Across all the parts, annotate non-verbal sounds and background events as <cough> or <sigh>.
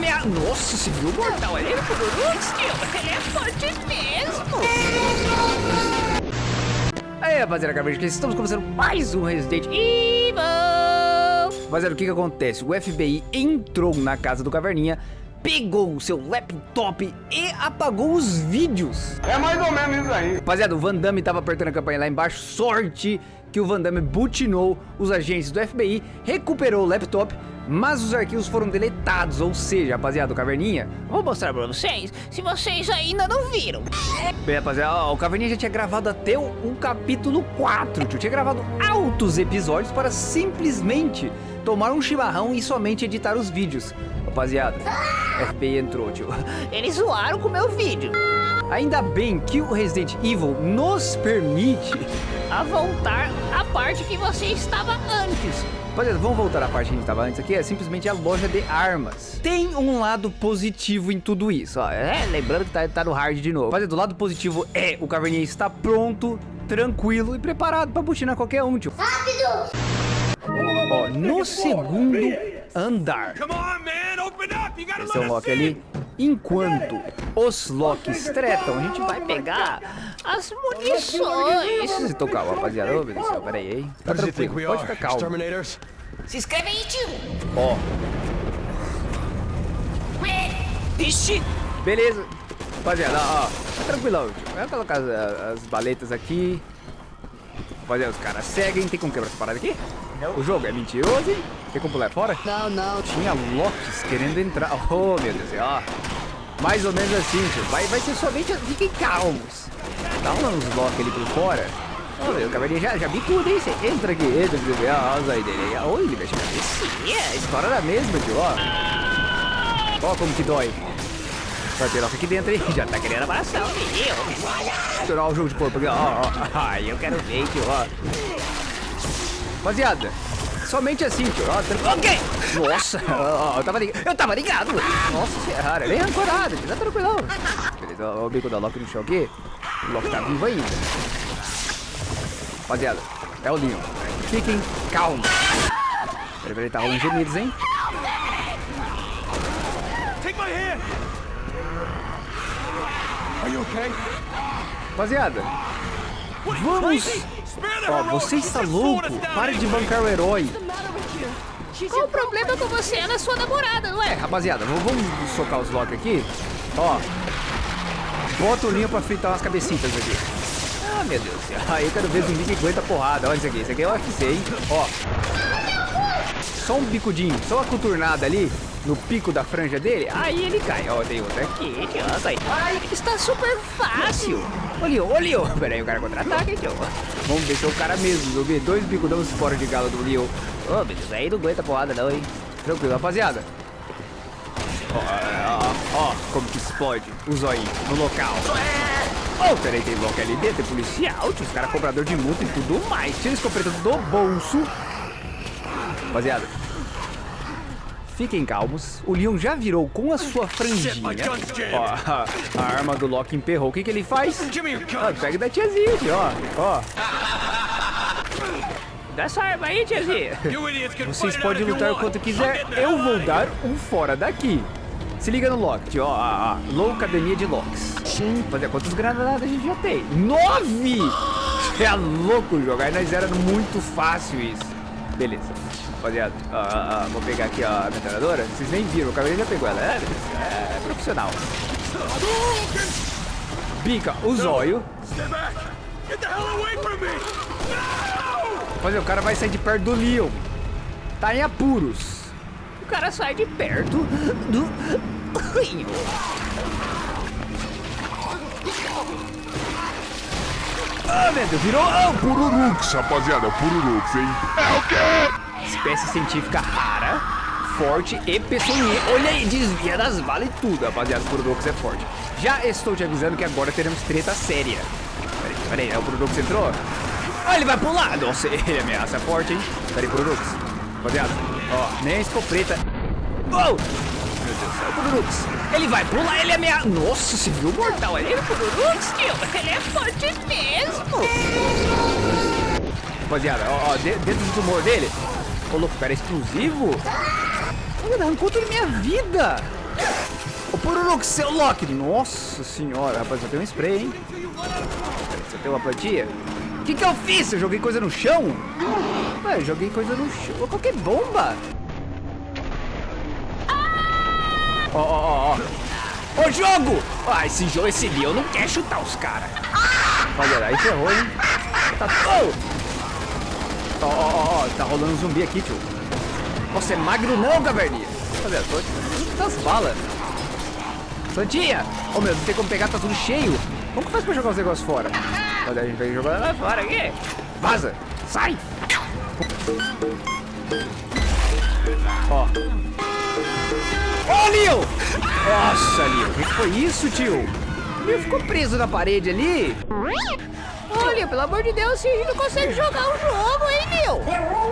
minha... Nossa, você viu o mortal ali? Ele é forte mesmo. Aí, rapaziada, acabei de estamos começando mais um Resident Evil. Rapaziada, o que que acontece? O FBI entrou na casa do Caverninha pegou o seu laptop e apagou os vídeos. É mais ou menos isso aí. Rapaziada, o Van Damme tava apertando a campanha lá embaixo. Sorte que o Van Damme butinou os agentes do FBI, recuperou o laptop, mas os arquivos foram deletados, ou seja, rapaziada, o Caverninha, vou mostrar pra vocês, se vocês ainda não viram. Bem, rapaziada, ó, o Caverninha já tinha gravado até o, o capítulo 4, tio, tinha gravado altos episódios para simplesmente tomar um chimarrão e somente editar os vídeos. Rapaziada, FBI entrou, tio. Eles zoaram com o meu vídeo. Ainda bem que o Resident Evil nos permite a voltar à parte que você estava antes. Rapaziada, vamos voltar à parte que a gente estava antes aqui, é simplesmente a loja de armas. Tem um lado positivo em tudo isso, ó. É, lembrando que tá, tá no hard de novo. Rapaziada, o lado positivo é o Caverninha está pronto, tranquilo e preparado para butinar qualquer um, tio. Rápido! Ó, no segundo andar. Esse é o Loki ali. Enquanto os Locks tretam, a gente vai pegar as munições. Se tocar, rapaziada. Ô, meu Deus do céu, pera aí, hein. Tá tranquilo, pode ficar calmo. Se inscreve aí, tio. Ó. Ixi. Beleza. Rapaziada, ó. Tá tranquilão, tio. Vai colocar as, as baletas aqui. Rapaziada, os caras seguem. Tem como quebrar essa parada aqui? Não. O jogo é mentiroso, hein? Tem como pular fora? Não, não. Tinha Locks querendo entrar. Oh, meu Deus, ó. Mais ou menos assim, tio. Vai, vai ser somente... Fiquem calmos. Dá uns Loki ali por fora. Oh, meu, o cavalinho já, já bicuda, hein? Você entra aqui, entra, você vê a asa aí dele. Oi, ele mexe a cabecinha. A história da mesma, tio, ó. Ó como que dói. Vai ter Loki aqui dentro, hein? <laughs> Já tá querendo abraçar o menino. Tirar o jogo de corpo aqui, ó. ó. Ai, eu quero ver, tio, ó. Rapaziada, somente assim, tio. Ó, ok! Nossa, ó, eu tava ligado. Eu tava ligado! Nossa senhora, nem ancorado, tio. Tá tranquilão. Beleza, ó, o bico da Loki no chão aqui. O Loki tá vivo ainda. Rapaziada, é o Leon. Fiquem calmos. Peraí, peraí, tá rolando gemidos, hein? Take my hand. Are you okay? Rapaziada, vamos... Ó, você está louco? Pare de bancar o herói. Qual o problema com você? Ela é sua namorada, não É, rapaziada, vamos, socar os Loki aqui. Ó, bota o linho pra fritar umas cabecitas aqui. Ah, meu Deus do céu. Aí eu quero ver zumbi que aguenta porrada. Olha isso aqui. Isso aqui é o UFC, hein? Ó. Só um bicudinho, só uma conturnada ali no pico da franja dele. Aí ele cai. Ó, tem outro aqui. Aí. Ai, está super fácil. Olha, olha. Pera aí, o cara contra-ataca, tio. Vamos deixar o cara mesmo. Eu vi dois bicudão fora de galo do Leo. Ô, oh, Deus, aí não aguenta porrada não, hein? Tranquilo, rapaziada. Ó, ó, ó, como que explode o zóio no local. Oh, peraí, tem bloco dentro, tem policial, tinha os caras cobrador de multa e tudo mais. Tira a escopeta do bolso. Rapaziada, fiquem calmos. O Leon já virou com a sua franjinha. Ó, a, arma do Loki emperrou. O que que ele faz? Ah, pega da tiazinha, ó. Ó. Dá essa arma aí, tiazinha. Vocês podem lutar quanto quiser. Eu vou dar um fora daqui. Se liga no Loki, tio, ó, a, a Low Academia de Locks. Fazer quantas granadas a gente já tem? Nove! <laughs> É louco jogar, nós era muito fácil isso. Rapaziada, ó, ó, ó, vou pegar aqui ó, a metralhadora. Vocês nem viram, o cabelo já pegou ela. É, é, é profissional. Bica o zóio. Rapaziada, o cara vai sair de perto do Leon. Tá em apuros. O cara sai de perto do Leon. Ah, meu Deus, virou oh, Pururux, rapaziada, Pururux, hein? É o quê? Espécie científica rara, forte e peçonhenta. Olha aí, desvia das balas e tudo, rapaziada. O Pururux é forte. Já estou te avisando que agora teremos treta séria. Peraí, peraí, é o Pururux entrou? Ah, ele vai pular! Nossa, <laughs> ele ameaça forte, hein? Peraí, Pururux. Rapaziada, ó, nem a escopeta. Oh! Meu Deus do céu, Pururux. Ele vai pular, ele ameaça. Nossa, você viu o mortal ali no Pururux, tio? <laughs> Ele é forte mesmo. Rapaziada, ó, ó, dentro do tumor dele. Ô, louco, cara, é explosivo? Olha, arrancou toda minha vida. Ô, Pururux, seu Loki. Nossa senhora, rapaz, eu tenho um spray, hein? Você tem uma plantinha? O que que eu fiz? Eu joguei coisa no chão? Ué, eu joguei coisa no chão. Eu coloquei bomba. Ó, ó, ó, ó. Ô, jogo! Ah, esse jogo, esse Leon não quer chutar os caras. Olha, aí ferrou, hein? Tá... Oh! Ó, ó, ó, tá rolando um zumbi aqui, tio. Você é magro não, caverninha. Olha, tô das balas. Santinha! Ô, oh, meu, não tem como pegar, tá tudo cheio. Como que faz pra jogar os negócios fora? Olha, a gente vai jogar lá fora aqui. Vaza! Sai! Ó. Ó, Leo! Nossa, Leo, o que foi isso, tio? O Leo ficou preso na parede ali. Pelo amor de Deus, gente não consegue jogar o jogo, hein, Leo?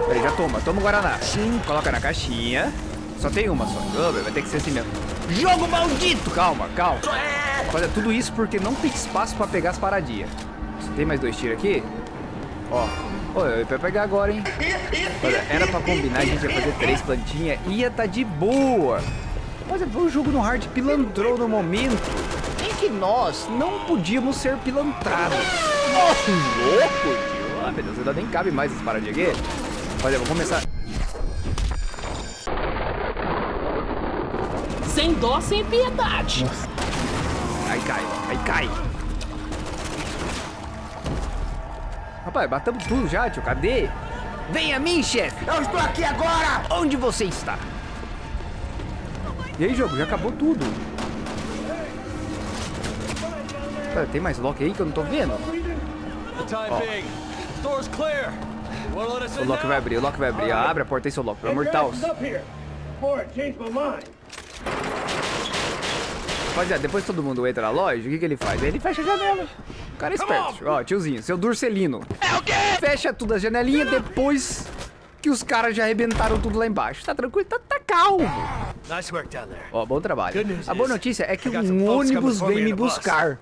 Peraí, já toma, toma o Guaraná. Sim. Coloca na caixinha. Só tem uma só. Vai ter que ser assim mesmo. Jogo maldito! Calma, calma. Olha, tudo isso porque não tem espaço pra pegar as paradinhas. Tem mais dois tiros aqui? Ó. Olha, eu ia pegar agora, hein? Olha, era pra combinar, a gente ia fazer três plantinhas. Ia tá de boa. Mas o jogo no hard pilantrou no momento que nós não podíamos ser pilantrados. Nossa, louco, tio. Ah, meu Deus, ainda nem cabe mais essas paradinhas aqui. Olha, eu vou começar... Sem dó, sem piedade. Nossa. Aí cai, aí cai. Rapaz, batamos tudo já, tio. Cadê? Vem a mim, chefe. Eu estou aqui agora. Onde você está? E aí, jogo? Já acabou tudo. Pera, tem mais lock aí que eu não tô vendo? Ó. O lock vai abrir, o lock vai abrir. Abre a porta aí, seu lock, pelo amor de Deus. Rapaziada, depois todo mundo entra na loja, o que, que ele faz? Ele fecha a janela. O cara é esperto. Ó, tiozinho, seu Durcelino. É o quê? Fecha tudo as janelinhas depois que os caras já arrebentaram tudo lá embaixo. Tá tranquilo? Tá, tá calmo. Ó, bom trabalho. A boa notícia é que um ônibus vem me buscar.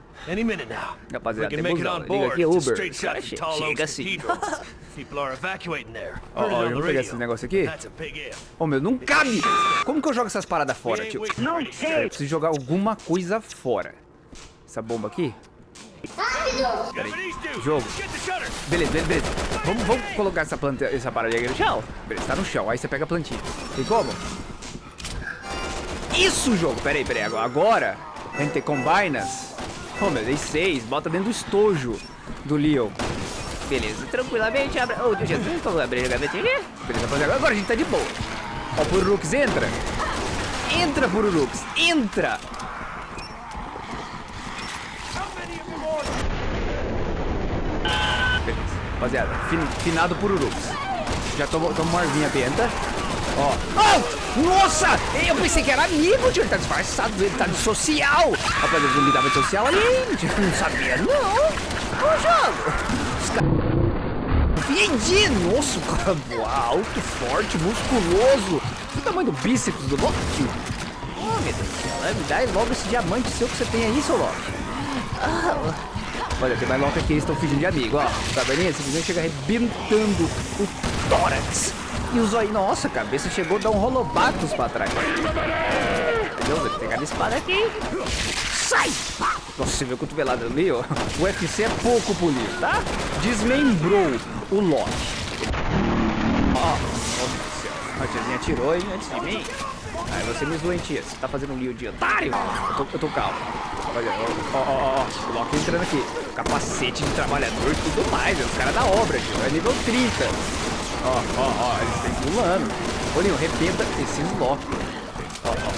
Rapaziada, tem busão. Liga aqui, Uber. Cara, che chega assim. <laughs> Ó, ó, eu vou pegar esse negócio aqui. Ô, oh, meu, não cabe. Como que eu jogo essas paradas fora, tio? Não sei. Eu preciso jogar alguma coisa fora. Essa bomba aqui. Peraí. Jogo. Beleza, beleza, beleza. Vamos, vamos colocar essa planta, essa parada aqui no chão. Beleza, tá no chão. Aí você pega a plantinha. Tem como? Isso, jogo. Peraí, peraí. Agora, a gente combinas. Oh, meu, dei seis. Bota dentro do estojo do Leo. Beleza, tranquilamente abre. Oh, Jesus, vamos abrir a gavetinha aqui. Beleza, rapaziada. Agora a gente tá de boa. Ó, o Pururux entra. Entra, Pururux. Entra. Beleza, rapaziada. Fin, finado Pururux. Já tomou, tomou uma arvinha benta. Ó. Oh, nossa! Eu pensei que era amigo, tio. Ele tá disfarçado, ele tá de social. Rapaziada, o zumbi tava de social ali. Não sabia, não. Ô, jogo. Entendi! Nossa, o cara alto, forte, musculoso. O tamanho do bíceps do Loki. Oh, meu Deus do céu. Me dá logo esse diamante seu que você tem aí, seu Loki. Ah, olha, tem mais Loki aqui, eles estão fingindo de amigo, ó. Tá vendo? Simplesmente chega arrebentando o tórax. E o zóio, nossa, a cabeça chegou a dar um rolobatos pra trás. Entendeu? Vou pegar a espada aqui. Sai! Nossa, você viu a cotovelada ali, ó? O UFC é pouco polido, tá? Desmembrou o Loki. Ó, oh, oh, céu. A tiazinha atirou, hein, antes de mim. Aí você me tia. Você tá fazendo um lío de otário? Eu tô, eu tô calmo. Olha, ó, ó, ó. O Loki entrando aqui. Capacete de trabalhador e tudo mais. É os caras da obra, tio. É nível 30. Ó, ó, ó. Eles estão pulando. Olha, arrebenta esses Loki. Ó, ó, ó.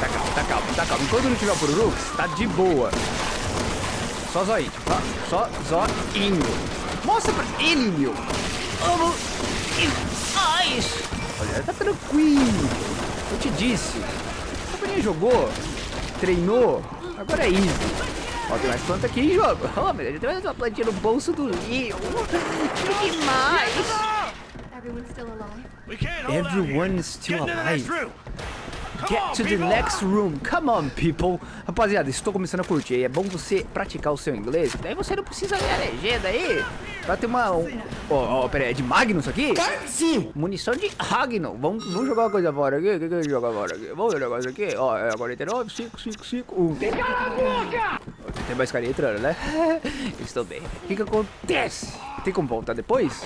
Tá calmo, tá calmo, tá calmo. Enquanto não tiver o Pururux, tá de boa. Só zoinho. Só, só zoinho. Mostra pra ele, meu. Vamos. Ai. Olha, tá tranquilo. Eu te disse. Companhia jogou, treinou, agora é easy. Ó, tem mais planta aqui em jogo. Oh, meu Deus, tem mais uma plantinha no bolso do Leo. Que demais. Everyone's still alive. Everyone is still alive. Get to the next room. Come on, people. Rapaziada, estou começando a curtir. É bom você praticar o seu inglês. Daí você não precisa ler a legenda aí. Pra ter uma... Ó, um... oh, oh, pera aí, é de Magnus aqui? Sim. Munição de Ragno. Vamos, vamos jogar uma coisa fora aqui. O que, que a gente joga fora aqui? Vamos jogar isso aqui? Ó, é 49, 5, 5, 5, 1. Tem Tem mais carinha entrando, né? <laughs> Estou bem. O que que acontece? Tem como voltar depois?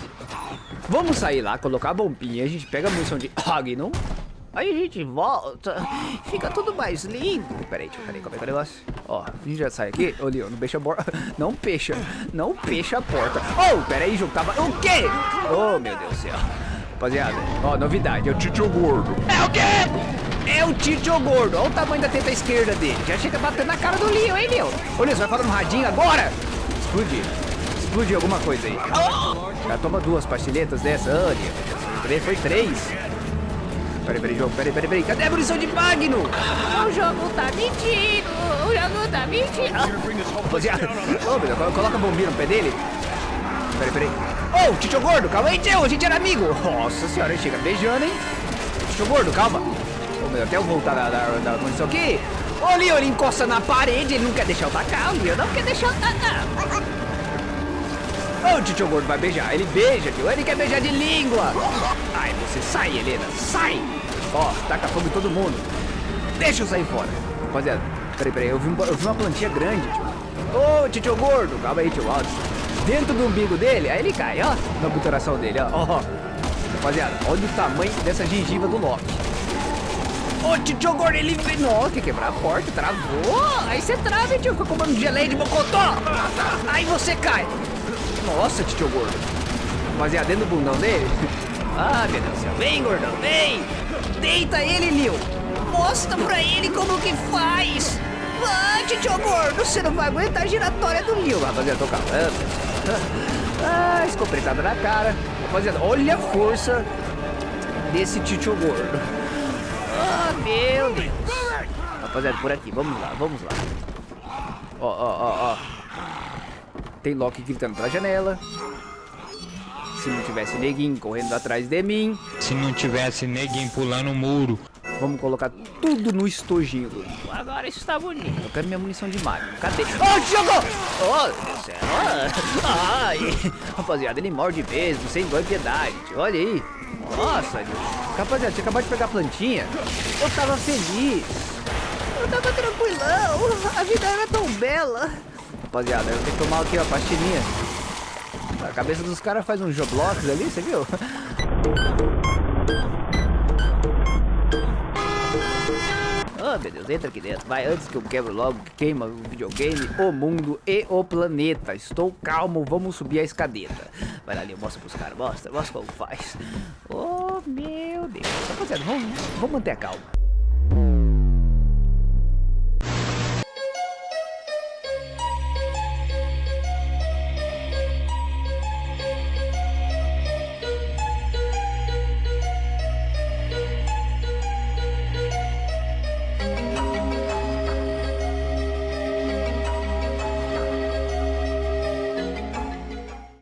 Vamos sair lá, colocar a bombinha. A gente pega a munição de Ragno. Aí a gente volta, <gasps> fica tudo mais lindo. Peraí, peraí, como é que é o negócio? Ó, a gente já sai aqui. Ô, Leon, não fecha a porta. <laughs> Não fecha, não fecha a porta. Oh, peraí, jogo tava... O quê? Oh, meu Deus do céu. Rapaziada, ó, novidade. É o Titio Gordo. É o quê? É o Titio Gordo. Olha o tamanho da teta esquerda dele. Já chega batendo na cara do Leon, hein, Leon? Ô, Leon, você vai falar no radinho agora? Explodir. Explodir alguma coisa aí. Já toma duas pastilhetas dessa. Ô, Leon. Foi três. Peraí, peraí, jogo, peraí, peraí, peraí. Cadê a munição de Magno? O jogo tá mentindo. O jogo tá mentindo. Ô, meu Deus, coloca a bombinha no pé dele. Peraí, peraí. Ô, oh, Titio Gordo, calma aí, tio, a gente era amigo. Nossa senhora, chega beijando, hein? Titio Gordo, calma. Ô, meu, até eu voltar da, da, da munição aqui. Ô, Leon, ele encosta na parede, ele não quer deixar eu tacar. O Leon não quer deixar eu tacar. Ô, oh, Titio Gordo vai beijar. Ele beija, tio. Ele quer beijar de língua. Ai, você sai, Helena. Sai. Ó, taca fogo em todo mundo. Deixa eu sair fora. Rapaziada, peraí, peraí. Eu vi, eu vi uma plantinha grande, tio. Ô, oh, Titio Gordo. Calma aí, tio Aldo. Dentro do umbigo dele, aí ele cai, ó. Na obturação dele, ó. ó. Rapaziada, olha o tamanho dessa gengiva do Loki. Ô, Titio Gordo, ele... Nossa, quer quebrar a porta, travou. Aí você trava, tio. Fica comendo geleia de mocotó. Aí você cai. Nossa, tio gordo. Rapaziada, dentro do bundão dele. <laughs> Ah, meu Deus do céu. Vem, gordão, vem. Deita ele, Lil. Mostra pra ele como que faz. Ah, tio gordo, você não vai aguentar a giratória do Lil. Rapaziada, tô calando. <laughs> Ah, escopretada na cara. Rapaziada, olha a força desse tio gordo. <laughs> Ah, meu Deus. Rapaziada, por aqui. Vamos lá, vamos lá. Ó, ó, ó, ó. Tem Loki gritando pela janela. Se não tivesse neguinho correndo atrás de mim. Se não tivesse neguinho pulando o muro. Vamos colocar tudo no estojinho. Agora isso tá bonito. Eu quero minha munição de mago. Cadê? Oh, jogou! Oh, meu Deus do céu. Ai. <laughs> Rapaziada, ele morde mesmo, sem dó e piedade. Olha aí. Nossa, rapaziada, você acabou de pegar a plantinha. Eu tava feliz. Eu tava tranquilão. A vida era tão bela. Rapaziada, eu tenho que tomar aqui, ó, pastilhinha. A cabeça dos caras faz uns joblocks ali, você viu? Oh, <laughs> meu Deus, entra aqui dentro. Vai, antes que eu quebro logo, que queima o videogame, o mundo e o planeta. Estou calmo, vamos subir a escadeta. Vai lá ali, mostra pros caras, mostra, mostra como faz. Oh, meu Deus. Rapaziada, vamos, vamos manter a calma.